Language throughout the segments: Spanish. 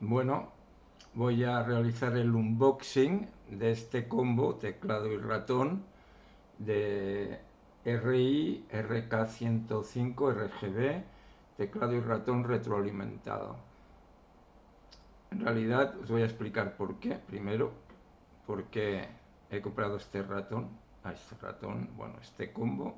Bueno, voy a realizar el unboxing de este combo teclado y ratón de RI RK105 RGB teclado y ratón retroalimentado. En realidad os voy a explicar por qué. Primero, por qué he comprado este ratón, a este ratón, bueno, este combo.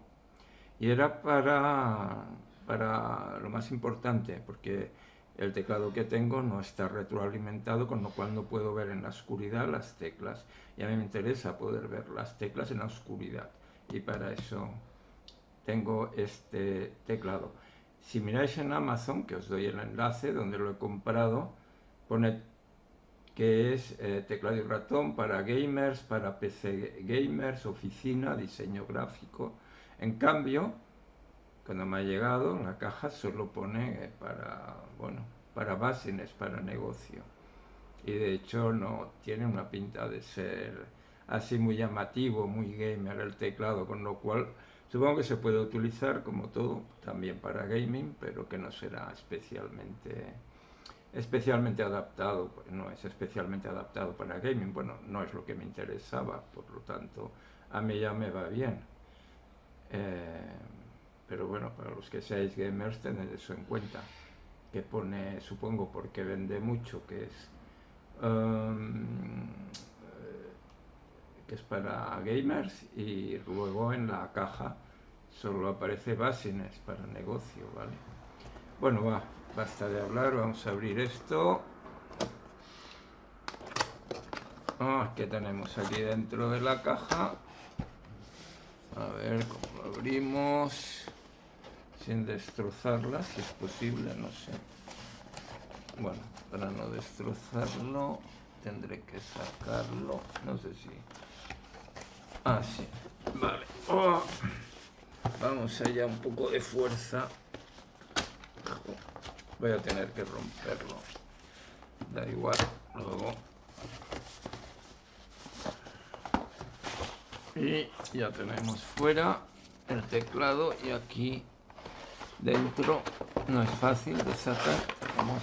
Y era para, para lo más importante, porque el teclado que tengo no está retroalimentado, con lo cual no puedo ver en la oscuridad las teclas. Y a mí me interesa poder ver las teclas en la oscuridad. Y para eso tengo este teclado. Si miráis en Amazon, que os doy el enlace donde lo he comprado, pone que es eh, teclado y ratón para gamers, para PC gamers, oficina, diseño gráfico. En cambio, cuando me ha llegado la caja solo pone eh, para, bueno, para básines, para negocio. Y de hecho no tiene una pinta de ser así muy llamativo, muy gamer el teclado, con lo cual supongo que se puede utilizar como todo también para gaming, pero que no será especialmente especialmente adaptado, no es especialmente adaptado para gaming, bueno, no es lo que me interesaba, por lo tanto, a mí ya me va bien. Eh, pero bueno, para los que seáis gamers, tened eso en cuenta. Que pone, supongo, porque vende mucho, que es. Um, que es para gamers y luego en la caja solo aparece Basines para negocio, ¿vale? Bueno, va, basta de hablar, vamos a abrir esto. Ah, ¿Qué tenemos aquí dentro de la caja? A ver cómo lo abrimos sin destrozarla, si es posible, no sé. Bueno, para no destrozarlo tendré que sacarlo, no sé si... Ah, sí, vale. Oh. Vamos allá, un poco de fuerza. Voy a tener que romperlo. Da igual, luego. Y ya tenemos fuera el teclado y aquí dentro no es fácil de sacar. Vamos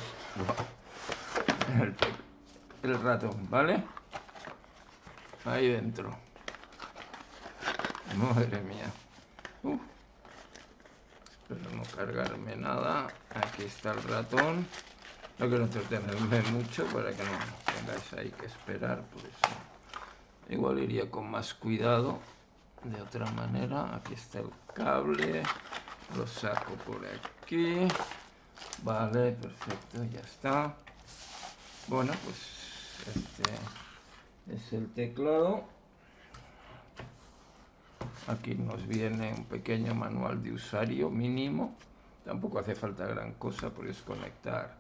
el, ratón vale ahí dentro. Madre mía. Uh. espero no cargarme nada. Aquí está el ratón. No quiero entretenerme mucho para que no tengáis ahí que esperar por eso. Igual iría con más cuidado de otra manera. Aquí está el cable lo saco por aquí. Vale perfecto ya está. Bueno pues este es el teclado. Aquí nos viene un pequeño manual de usuario mínimo. Tampoco hace falta gran cosa por desconectar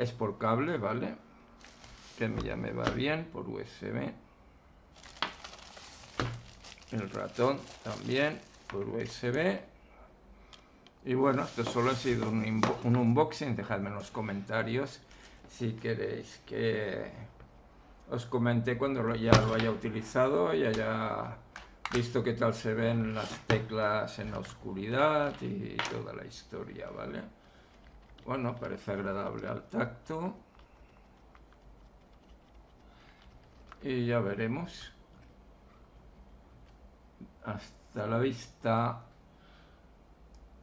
es por cable vale que ya me va bien por usb el ratón también por usb y bueno, esto solo ha sido un, unboxing, dejadme en los comentarios si queréis que os comente cuando ya lo haya utilizado y haya visto qué tal se ven las teclas en la oscuridad y toda la historia, ¿vale? Bueno, parece agradable al tacto. Y ya veremos. Hasta la vista.